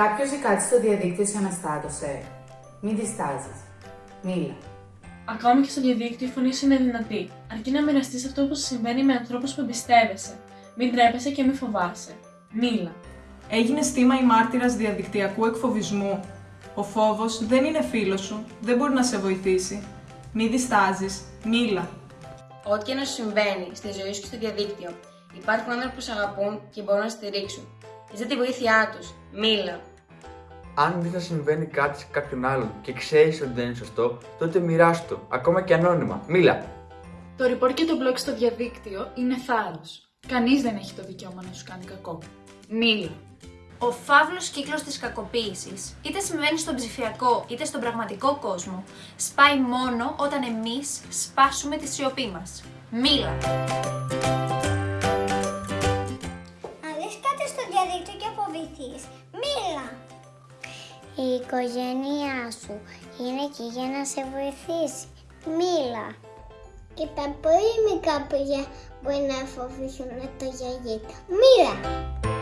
Κάποιος ζει κάτι στο διαδίκτυο σε αναστάτωσε. Μην διστάζεις. Μίλα. Ακόμα και στο διαδίκτυο η φωνή σου είναι δυνατή. Αρκεί να μοιραστείς αυτό που σου συμβαίνει με ανθρώπους που εμπιστεύεσαι. Μην τρέπεσαι και μην φοβάσαι. Μίλα. Έγινε θύμα ή μάρτυρας διαδικτυακού εκφοβισμού. Ο φόβος δεν είναι φίλος σου, δεν μπορεί να σε βοηθήσει. Μη διστάζεις, μίλα. Ό,τι και να σου συμβαίνει στη ζωή σου και στο διαδίκτυο, υπάρχουν άνθρωποι που σε αγαπούν και μπορούν να στηρίξουν. Ζητά τη βοήθειά τους. Μίλα. Αν δεις να συμβαίνει κάτι σε κάποιον άλλον και ξέρεις ότι δεν είναι σωστό, τότε μοιράσου το, ακόμα και ανώνυμα. Μίλα. Το report και το blog στο διαδίκτυο είναι θάρρος. Κανείς δεν έχει το δικαίωμα να σου κάνει κακό. Μίλα. Ο φαύλος κύκλος της κακοποίησης, είτε συμβαίνει στον ψηφιακό είτε στον πραγματικό κόσμο, σπάει μόνο όταν εμείς σπάσουμε τη σιωπή μας. Μίλα. Και φοβηθείς, μίλα. Η οικογένειά σου είναι εκεί για να σε βοηθήσει. Μίλα. Και τα πολύ μικρά παιδιά μπορεί να φοβηθούν το γιαγί του. Μίλα.